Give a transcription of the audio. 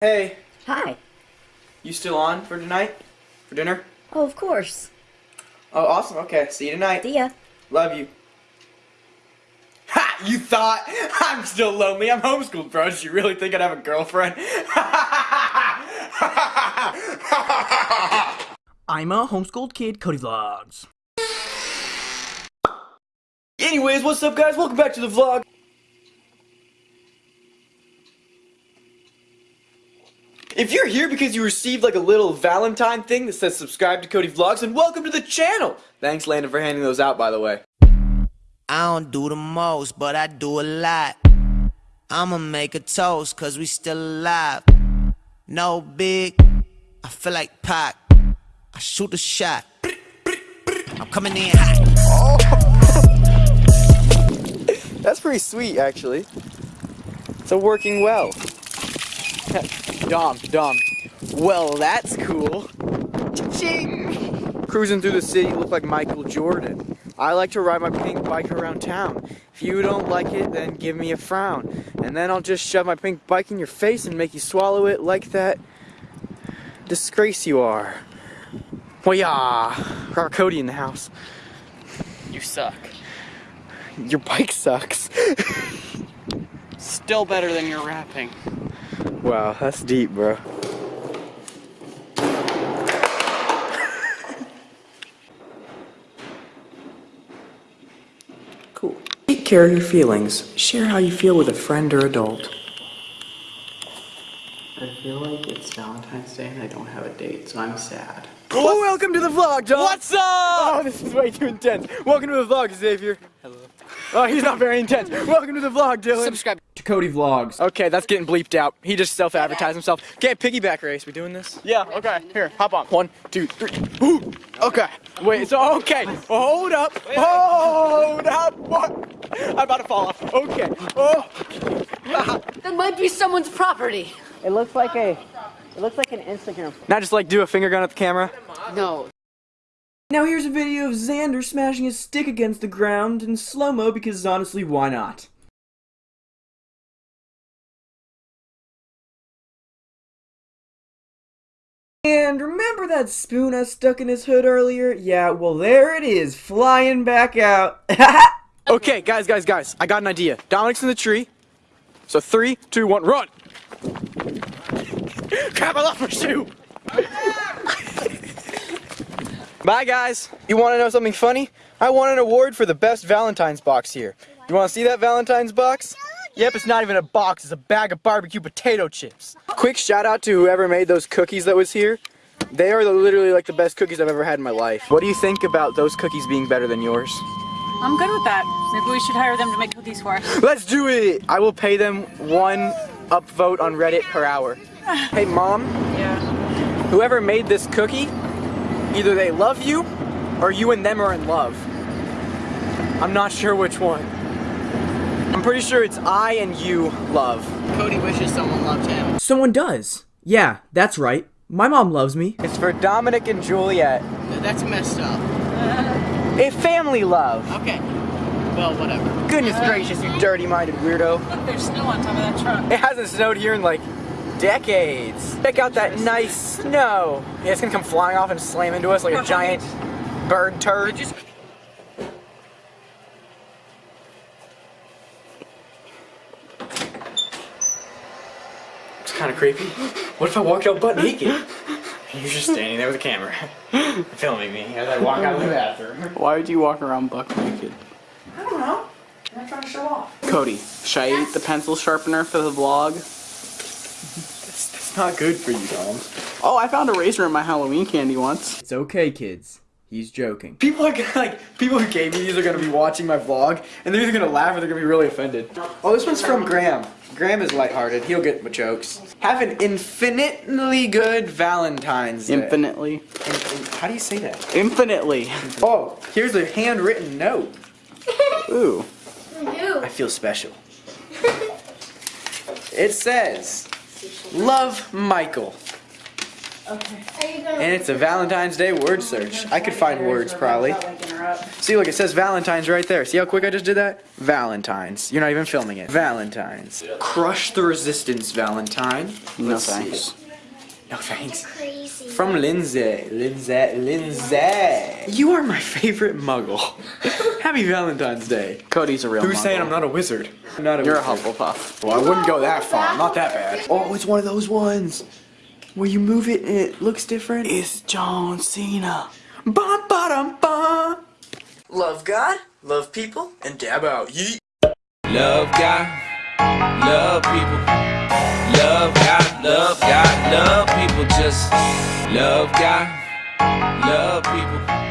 Hey, Hi. you still on for tonight? For dinner? Oh, of course. Oh, awesome. Okay, see you tonight. See ya. Love you. Ha! You thought I'm still lonely. I'm homeschooled, bro. Did you really think I'd have a girlfriend? I'm a homeschooled kid, Cody Vlogs. Anyways, what's up, guys? Welcome back to the vlog. If you're here because you received like a little Valentine thing that says subscribe to Cody Vlogs, and welcome to the channel. Thanks, Landon, for handing those out, by the way. I don't do the most, but I do a lot. I'ma make a toast, cause we still alive. No big, I feel like Pac. I shoot a shot. I'm coming in hot. That's pretty sweet, actually. It's working well. Dom, Dom. Well, that's cool. Ching! Cruising through the city look like Michael Jordan. I like to ride my pink bike around town. If you don't like it, then give me a frown. And then I'll just shove my pink bike in your face and make you swallow it like that disgrace you are. Well, yeah. Got Cody in the house. You suck. Your bike sucks. Still better than your rapping. Wow, that's deep, bro. Cool. Take care of your feelings. Share how you feel with a friend or adult. I feel like it's Valentine's Day and I don't have a date, so I'm sad. Oh, welcome to the vlog, John. What's up? Oh, this is way too intense. Welcome to the vlog, Xavier. Hello. Oh, he's not very intense. Welcome to the vlog, Dylan. Subscribe. to Cody Vlogs. Okay, that's getting bleeped out. He just self-advertised himself. Okay, piggyback race. We doing this? Yeah, okay. Here, hop on. One, two, three. Ooh. Okay. Wait. So okay. Hold up. Hold up. What? I'm about to fall off. Okay. Oh. That might be someone's property. It looks like a, it looks like an Instagram. Now just like do a finger gun at the camera. No. Now here's a video of Xander smashing his stick against the ground in slow-mo because honestly, why not? And remember that spoon I stuck in his hood earlier? Yeah, well there it is, flying back out. Okay, guys, guys, guys. I got an idea. Dominic's in the tree. So three, two, one, run. Crap! I lost my shoe. Bye, guys. You want to know something funny? I won an award for the best Valentine's box here. You want to see that Valentine's box? Yep, it's not even a box, it's a bag of barbecue potato chips. Quick shout out to whoever made those cookies that was here. They are literally like the best cookies I've ever had in my life. What do you think about those cookies being better than yours? I'm good with that. Maybe we should hire them to make cookies for us. Let's do it! I will pay them one upvote on Reddit per hour. Hey, mom, Yeah. whoever made this cookie, either they love you or you and them are in love. I'm not sure which one. I'm pretty sure it's I and you love. Cody wishes someone loved him. Someone does. Yeah, that's right. My mom loves me. It's for Dominic and Juliet. That's messed up. A family love. Okay. Well, whatever. Goodness gracious, you dirty-minded weirdo. Look, there's snow on top of that truck. It hasn't snowed here in like decades. Check out that nice snow. Yeah, it's gonna come flying off and slam into us like a giant bird turd. It's kind of creepy. What if I walked out butt naked? You're just standing there with a camera, filming me as I walk out of the bathroom. Why would you walk around buck naked? I don't know. I'm not trying to show off. Cody, should I eat the pencil sharpener for the vlog? It's, it's not good for you, Dom. Oh, I found a razor in my Halloween candy once. It's okay, kids. He's joking. People are gonna like people who gave me these are gonna be watching my vlog and they're either gonna laugh or they're gonna be really offended. Oh, this one's from Graham. Graham is lighthearted. He'll get my jokes. Have an infinitely good Valentine's Day. Infinitely. In- in- how do you say that? Infinitely. Oh, here's a handwritten note. Ooh. I feel special. It says, "Love Michael." And it's a Valentine's Day word search. Oh I could find words probably. See, look, it says Valentine's right there. See how quick I just did that? Valentine's. You're not even filming it. Valentine's. Crush the resistance, Valentine. No Let's thanks. see. No thanks. Crazy. From Lindsay. Lindsay. Lindsay. You are my favorite muggle. Happy Valentine's Day. Cody's a real Who's muggle. saying I'm not a wizard? I'm not a You're a wizard. Hufflepuff. Well, I wouldn't go that far. Not that bad. Oh, it's one of those ones where you move it and it looks different. It's John Cena. Ba ba dum ba. Love God, love people, and dab out. Yeet. Love God, love people. Love God, love God, love people. Just love God, love people.